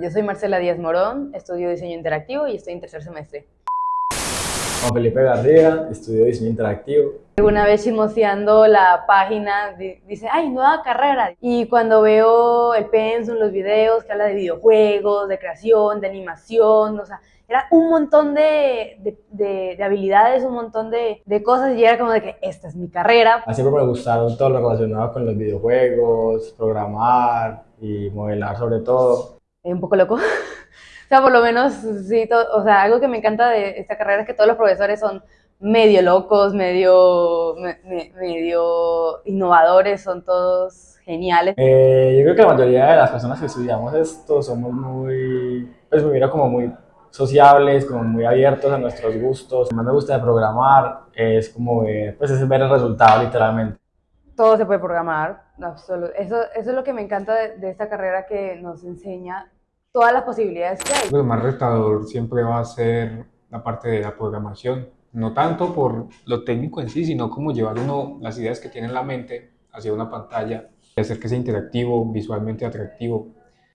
Yo soy Marcela Díaz Morón, estudio diseño interactivo y estoy en tercer semestre. Juan Felipe García, estudio diseño interactivo. Una vez chismoseando la página, dice, ay, nueva carrera. Y cuando veo el pensum, los videos que habla de videojuegos, de creación, de animación, o sea, era un montón de, de, de, habilidades, un montón de, de, cosas y era como de que esta es mi carrera. Siempre me gustaron todo lo relacionado con los videojuegos, programar y modelar sobre todo. Un poco loco. o sea, por lo menos, sí, o sea, algo que me encanta de esta carrera es que todos los profesores son medio locos, medio, medio innovadores, son todos geniales. Eh, yo creo que la mayoría de las personas que estudiamos esto somos muy, pues me como muy sociables, como muy abiertos a nuestros gustos. Lo que más me gusta de programar es como ver, pues es ver el resultado literalmente. Todo se puede programar, eso, eso es lo que me encanta de, esta carrera que nos enseña todas las posibilidades que hay. Lo más retador siempre va a ser la parte de la programación, no tanto por lo técnico en sí, sino como llevar uno las ideas que tiene en la mente hacia una pantalla y hacer que sea interactivo, visualmente atractivo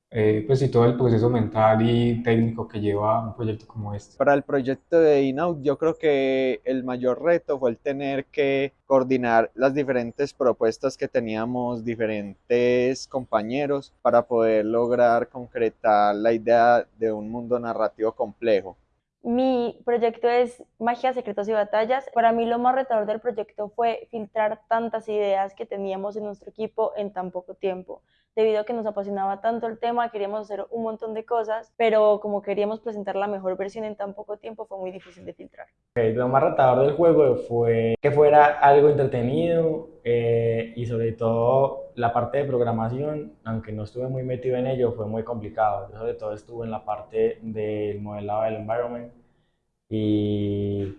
eh, pues y todo el proceso mental y técnico que lleva un proyecto como este. Para el proyecto de Inout yo creo que el mayor reto fue el tener que coordinar las diferentes propuestas que teníamos diferentes compañeros para poder lograr concretar la idea de un mundo narrativo complejo. Mi proyecto es Magia, Secretos y Batallas. Para mí lo más retador del proyecto fue filtrar tantas ideas que teníamos en nuestro equipo en tan poco tiempo debido a que nos apasionaba tanto el tema, queríamos hacer un montón de cosas, pero como queríamos presentar la mejor versión en tan poco tiempo, fue muy difícil de filtrar. lo más retador del juego fue que fuera algo entretenido eh, y sobre todo la parte de programación, aunque no estuve muy metido en ello, fue muy complicado. Yo sobre todo estuve en la parte del modelado del environment y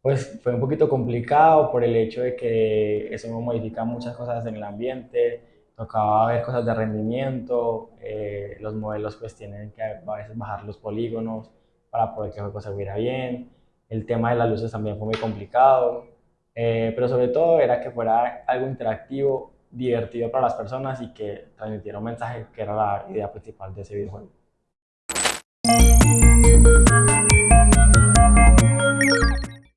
pues fue un poquito complicado por el hecho de que eso modifica muchas cosas en el ambiente, tocaba ver cosas de rendimiento, eh, los modelos pues tienen que a veces bajar los polígonos para poder que el juego se viera bien, el tema de las luces también fue muy complicado, eh, pero sobre todo era que fuera algo interactivo, divertido para las personas y que transmitiera un mensaje que era la idea principal de ese videojuego.